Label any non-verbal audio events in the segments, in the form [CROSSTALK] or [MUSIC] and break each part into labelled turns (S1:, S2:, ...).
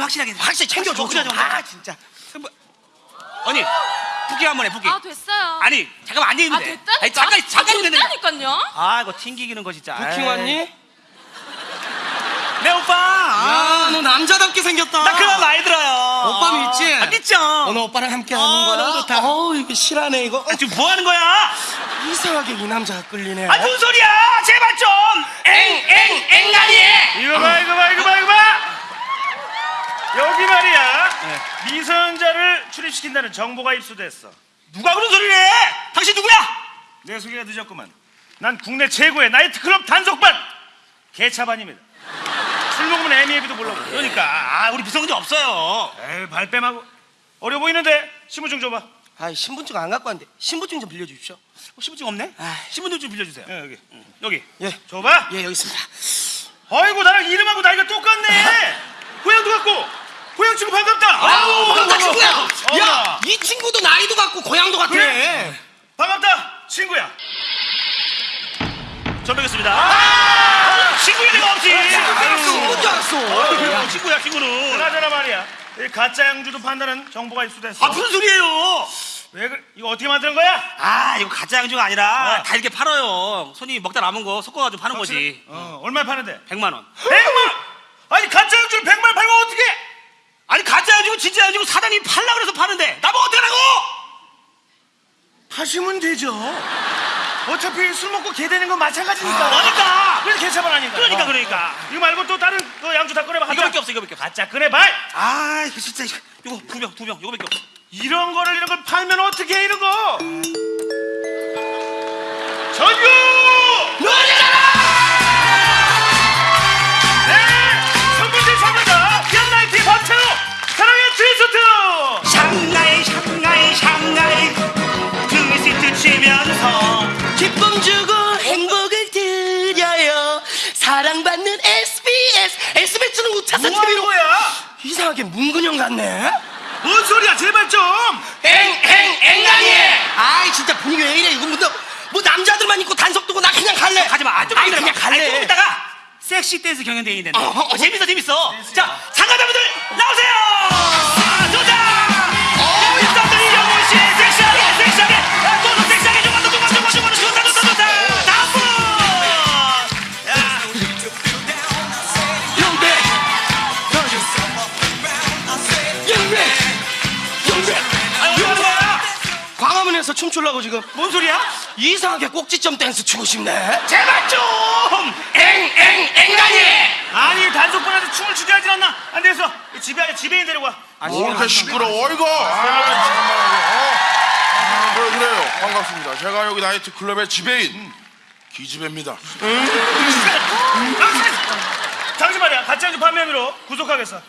S1: 확실하게
S2: 확실히 챙겨줘
S1: 먹자,
S2: 좀.
S1: 좀.
S2: 아 진짜
S1: 언니 부기 한 번 해 부기
S3: 아 됐어요.
S1: 아니 잠깐만 앉아
S3: 아
S1: 있는데
S3: 됐다니까.
S1: 아니 잠깐 잠깐
S3: 아,
S1: 있는데
S3: 됐다니까요.
S1: 아 이거 튕기기는 거 진짜
S2: 부킹
S1: 에이.
S2: 왔니?
S1: 네 오빠 아,
S2: 야너 남자답게 생겼다
S1: 나 그런 거 많이 들어요
S2: 오빠 믿지?
S1: 아, 믿죠
S2: 오늘 오빠랑 함께 하는
S1: 어,
S2: 거야
S1: 너무 좋다.
S2: 어우 이거 실하네 이거
S1: 아, 지금 뭐 하는 거야
S2: 이상하게 이 남자가 끌리네
S1: 아 무슨 소리야 제발 좀 엥엥 앵간이
S4: 이거 봐 이거 봐 이거 봐 이거 봐 여기 말이야
S1: 네.
S4: 미성년자를 출입시킨다는 정보가 입수됐어.
S1: 누가 그런 소리를 해? 당신 누구야?
S4: 내 소개가 늦었구만. 난 국내 최고의 나이트클럽 단속반! 개차반입니다. 술 먹으면 애미애비도 몰라고.
S1: 그러니까. 아 우리 미성년자 없어요.
S4: 에이 발뺌하고. 어려 보이는데? 신분증 줘봐.
S2: 아 신분증 안 갖고 왔는데. 신분증 좀 빌려주십시오.
S1: 어, 신분증 없네? 신분증 좀 빌려주세요.
S4: 예, 여기. 여기.
S2: 예.
S4: 줘봐.
S2: 예 여기 있습니다.
S4: 아이고 나랑 이름하고 나이가 똑같네 [LAUGHS] 고향도 같고 고향 친구 반갑다
S2: 아우 반갑다 친구야.
S4: 어머나.
S2: 야이 친구도 나이도 같고 고향도 같아.
S4: 그래? 반갑다 친구야.
S1: 전 뵙겠습니다. 아, 친구일 리가 없지.
S2: 친구인 줄 알았어.
S1: 야, 친구야 친구는.
S4: 그나저나 말이야. 이 가짜 양주도 판다는 정보가 입수됐어
S1: 아 무슨 소리예요?
S4: 왜 그래? 이거 어떻게 만드는 거야?
S1: 아 이거 가짜 양주가 아니라
S4: 어.
S1: 다 이렇게 팔아요. 손님이 먹다 남은 거 섞어가지고 파는 거지.
S4: 어 얼마에 파는데?
S1: 100만 원.
S4: 100만! 아니 가짜 양주를 100만 팔면 어떻게
S1: 아니 가짜 양주고 사장님이 팔라 그래서 파는데 나보고 어떡하라고?
S4: 파시면 되죠. 어차피 술 먹고 개 되는 건 마찬가지니까.
S1: 그러니까.
S4: 그래서 개차반 아닌가
S1: 그러니까
S4: 어.
S1: 그러니까.
S4: 이거 말고 또 다른 그 양주 다 꺼내봐.
S1: 이거밖에 없어 이거밖에 없어.
S4: 가짜 꺼내봐.
S1: 아 이거 진짜 이거 이거 두병 두병 이거밖에 없어.
S4: 이런 거를 이런 걸 팔면
S2: 사랑받는 SBS SBS는 우차사
S4: 뭐
S2: TV로
S4: 거야?
S2: 이상하게 문근영 같네.
S4: 뭔 소리야? 제발 좀.
S2: 엥엥 앵간이 아이 진짜 분위기 왜 이래? 이거 뭐, 너- 뭐 남자들만 입고 단속 두고 나 그냥 갈래?
S1: 가지마. 아, 좀
S2: 아이
S1: 기다려봐.
S2: 그냥
S1: 아니, 좀
S2: 갈래
S1: 이따가 섹시 댄스 경연대회 있는데
S2: 어, 어, 어.
S1: 재밌어 재밌어. 자 참가
S2: 광화문에서 춤추려고 지금.
S1: 뭔 소리야?
S2: 이상하게 꼭지점 댄스 추고 싶네.
S1: 제발 좀!
S2: 엥엥 앵간이
S4: 아니 단속반한테 춤을 추게 하질 않나. 안 되겠어. 집에 집에인 데려가
S5: 뭐 이렇게 시끄러워 이거? 아, 어. 그래, 그래요. 반갑습니다. 제가 여기 나이트 클럽의 지배인 기지배입니다.
S4: 당신 말이야 가짜 양주 판매 혐의로 구속하겠어.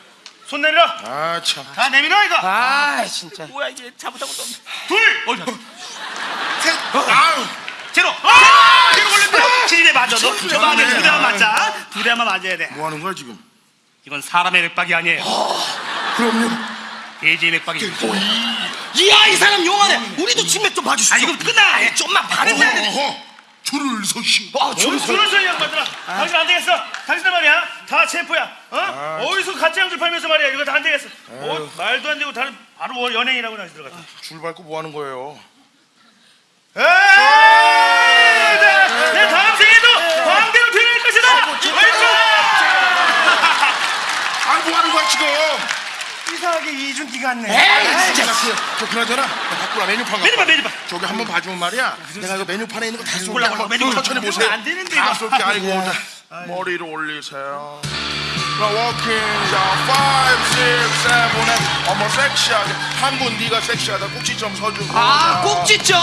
S4: 손 내밀어.
S5: 아 참.
S4: 다 내밀어 이거.
S2: 아 진짜.
S1: 뭐야 이게 것도 없네
S4: 둘
S5: 아유
S1: 제로. 아 제로 걸렸네 치즈에 맞아. 너
S5: 치즈에
S1: 저만에
S5: 맞네.
S1: 두 대만 맞자 두 대만 맞아야 돼.
S5: 뭐 하는 거야 지금?
S1: 이건 사람의 맥박이 아니에요.
S5: 그럼요.
S1: 돼지의 맥박입니다
S2: 이야 이 사람 용하네. 우리도 침맥 좀 봐주시죠.
S1: 아 이거 끝나.
S2: 아이, 좀만 봐줘
S5: 어허 줄을 서시
S2: 아줄
S4: 줄을 서이 양반들아. 당신 안 되겠어. 당신들 말이야. 다 체포야. 어? 어디서 가짜 양주 팔면서 말이야. 이거 다 안 되겠어. 어, 말도 안 되고 다른 바로 뭐 연예인이라고 다시 들어갔어
S5: 줄 밟고 뭐 하는 거예요
S4: 에이 내, 내 다음 생에도 광대로 되는 것이다 왼쪽
S5: 아뭐 하는 거야 지금
S4: 이상하게 이준기 같네
S2: 에이 진짜.
S5: 그, 저 그나저나 나 바꾸라. 메뉴판
S1: 메뉴판
S5: 와.
S1: 메뉴판
S5: 저기 한번 봐주면 말이야. 내가 이거 메뉴판에 있는 거다 한번
S1: 메뉴판.
S5: 천천히 보세요.
S4: 안 되는데,
S5: 다. 쏠게 아이고 자, 머리를 올리세요. 자 워킹 자 5, 6, 7, 8 어머 섹시하게. 한 분 네가 섹시하다. 꼭지점 서주고.
S2: 아 꼭지점